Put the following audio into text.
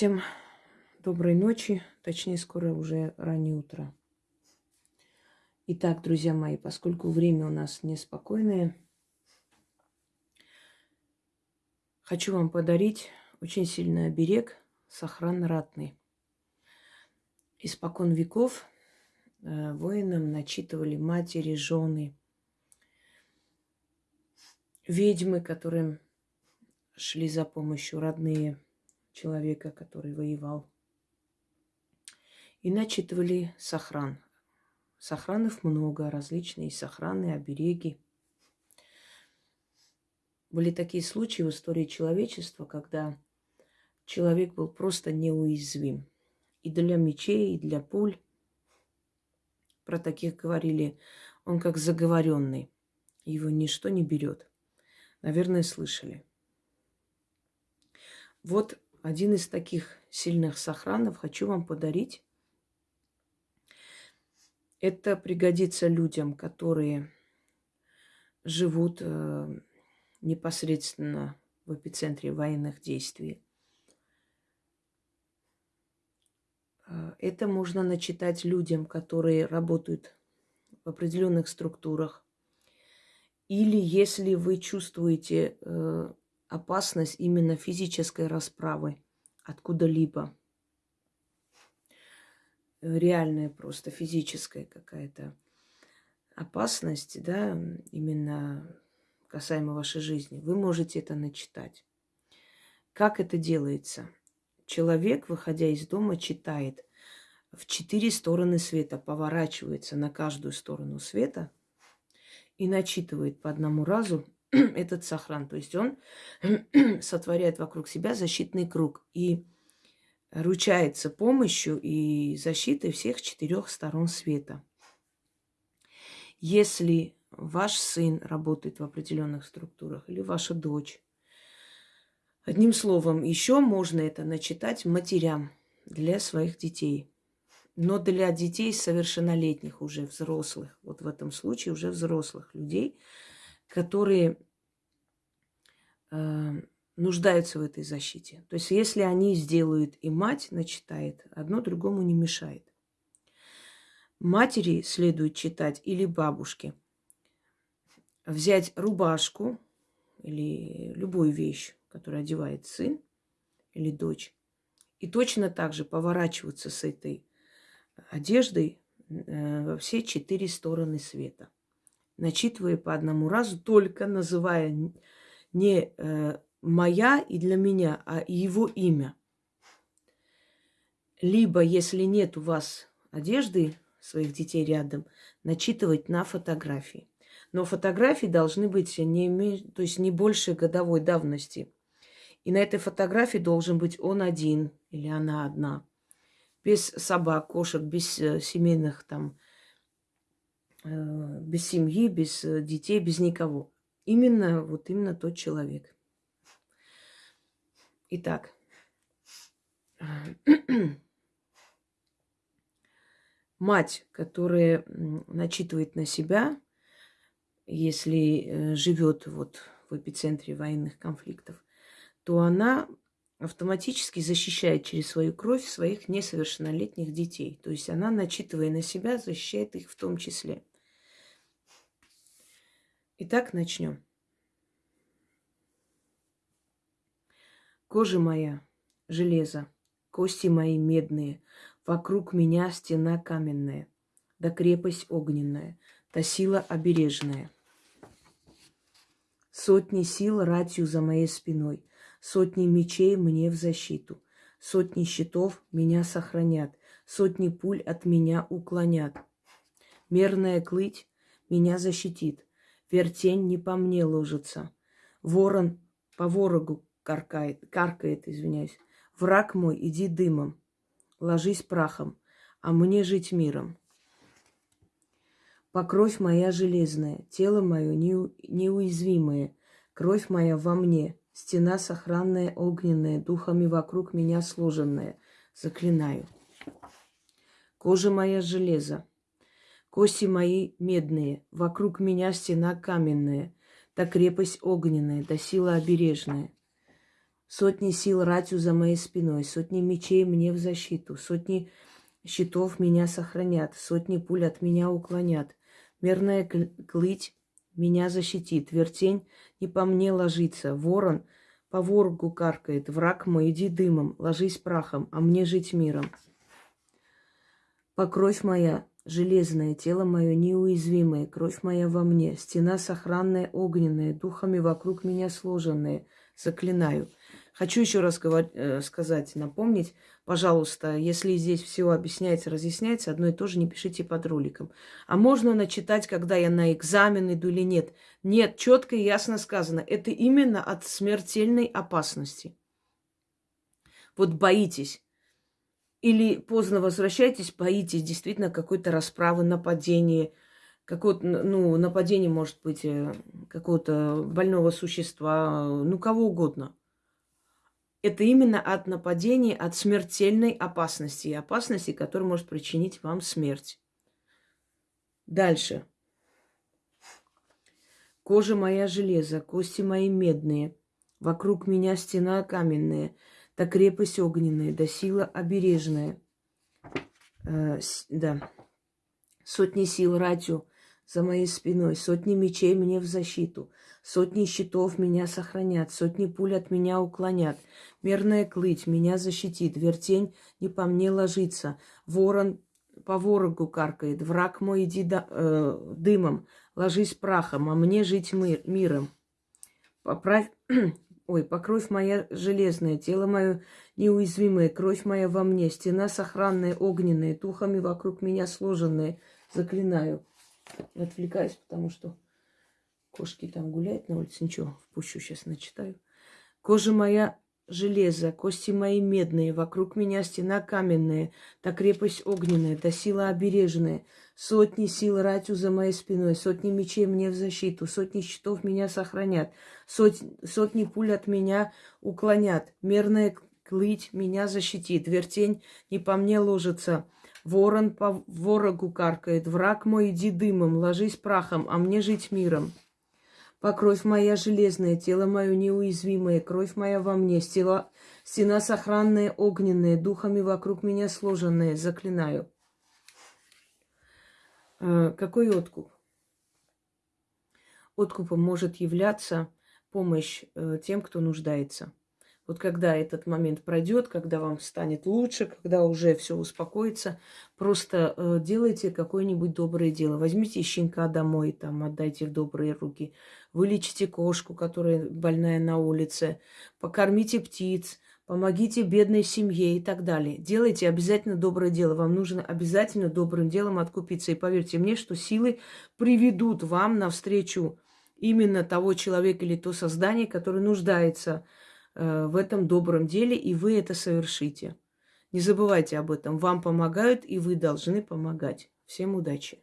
Всем доброй ночи, точнее, скоро уже раннее утро. Итак, друзья мои, поскольку время у нас неспокойное, хочу вам подарить очень сильный оберег сохран ратный. Испокон веков э, воинам начитывали матери, жены, ведьмы, которым шли за помощью родные – человека, который воевал. И начитывали сохран. Сохранов много, различные сохраны, обереги. Были такие случаи в истории человечества, когда человек был просто неуязвим. И для мечей, и для пуль. Про таких говорили, он как заговоренный. Его ничто не берет. Наверное, слышали. Вот один из таких сильных сохранов хочу вам подарить. Это пригодится людям, которые живут э, непосредственно в эпицентре военных действий. Э, это можно начитать людям, которые работают в определенных структурах. Или если вы чувствуете э, опасность именно физической расправы откуда-либо. Реальная просто физическая какая-то опасность, да, именно касаемо вашей жизни. Вы можете это начитать. Как это делается? Человек, выходя из дома, читает в четыре стороны света, поворачивается на каждую сторону света и начитывает по одному разу этот сохран. То есть он сотворяет вокруг себя защитный круг и ручается помощью и защитой всех четырех сторон света. Если ваш сын работает в определенных структурах или ваша дочь, одним словом, еще можно это начитать матерям для своих детей. Но для детей совершеннолетних, уже взрослых, вот в этом случае уже взрослых людей – которые э, нуждаются в этой защите. То есть если они сделают и мать начитает, одно другому не мешает. Матери следует читать или бабушке. Взять рубашку или любую вещь, которую одевает сын или дочь, и точно так же поворачиваться с этой одеждой э, во все четыре стороны света – начитывая по одному разу, только называя не э, моя и для меня, а его имя. Либо, если нет у вас одежды своих детей рядом, начитывать на фотографии. Но фотографии должны быть не, то есть не больше годовой давности. И на этой фотографии должен быть он один или она одна. Без собак, кошек, без э, семейных там без семьи, без э, детей, без никого. Именно, вот именно тот человек. Итак, мать, которая начитывает на себя, если э, живет вот в эпицентре военных конфликтов, то она автоматически защищает через свою кровь своих несовершеннолетних детей. То есть она, начитывая на себя, защищает их в том числе. Итак, начнем. Кожа моя – железо, кости мои медные, вокруг меня стена каменная, да крепость огненная, да сила обережная. Сотни сил ратью за моей спиной, сотни мечей мне в защиту, сотни щитов меня сохранят, сотни пуль от меня уклонят. Мерная клыть меня защитит, Вертень не по мне ложится. Ворон по ворогу каркает, каркает, извиняюсь. Враг мой, иди дымом, ложись прахом, а мне жить миром. Покровь моя железная, тело мое неуязвимое, кровь моя во мне, стена сохранная огненная, духами вокруг меня сложенная. Заклинаю. Кожа моя железо, Кости мои медные, вокруг меня стена каменная, да крепость огненная, да сила обережная. Сотни сил ратью за моей спиной, сотни мечей мне в защиту, сотни щитов меня сохранят, сотни пуль от меня уклонят. Мерная клыть меня защитит, вертень не по мне ложится, ворон по воргу каркает, враг мой, иди дымом, ложись прахом, а мне жить миром. Покровь моя железное, тело мое неуязвимое, кровь моя во мне, стена сохранная огненная, духами вокруг меня сложенные, заклинаю – Хочу еще раз э, сказать, напомнить, пожалуйста, если здесь все объясняется, разъясняется, одно и то же не пишите под роликом. А можно начитать, когда я на экзамен иду или нет? Нет, четко и ясно сказано. Это именно от смертельной опасности. Вот боитесь. Или поздно возвращаетесь, боитесь действительно какой-то расправы, нападения, какое-то, ну, нападение может быть э, какого-то больного существа, ну, кого угодно – это именно от нападения, от смертельной опасности, опасности, которая может причинить вам смерть. Дальше. Кожа моя железо, кости мои медные, вокруг меня стена каменная, да крепость огненная, да сила обережная. Э, да. Сотни сил ратью за моей спиной, сотни мечей мне в защиту, сотни щитов меня сохранят, сотни пуль от меня уклонят, Мерная клыть меня защитит, вертень не по мне ложится. Ворон по ворогу каркает, враг мой иди до, э, дымом, ложись прахом, а мне жить мир, миром. Поправь, ой, покровь моя железная, тело мое неуязвимое, кровь моя во мне, стена сохранная, огненная, духами вокруг меня сложенная, заклинаю. Отвлекаюсь, потому что кошки там гуляют на улице. Ничего, впущу, сейчас начитаю. Кожа моя железо, кости мои медные, вокруг меня стена каменная, та крепость огненная, та сила обережная, сотни сил ратью за моей спиной, сотни мечей мне в защиту, сотни щитов меня сохранят, сот, сотни пуль от меня уклонят, мерная клыть меня защитит, вертень не по мне ложится, ворон по ворогу каркает, враг мой иди дымом, ложись прахом, а мне жить миром. Покровь моя железная, тело мое неуязвимое, кровь моя во мне, стена, стена сохранная, огненная, духами вокруг меня сложенная, заклинаю. Э, какой откуп? Откупом может являться помощь э, тем, кто нуждается. Вот когда этот момент пройдет, когда вам станет лучше, когда уже все успокоится, просто э, делайте какое-нибудь доброе дело. Возьмите щенка домой, там, отдайте в добрые руки. Вылечите кошку, которая больная на улице. Покормите птиц. Помогите бедной семье и так далее. Делайте обязательно доброе дело. Вам нужно обязательно добрым делом откупиться. И поверьте мне, что силы приведут вам навстречу именно того человека или то создание, которое нуждается в в этом добром деле, и вы это совершите. Не забывайте об этом. Вам помогают, и вы должны помогать. Всем удачи!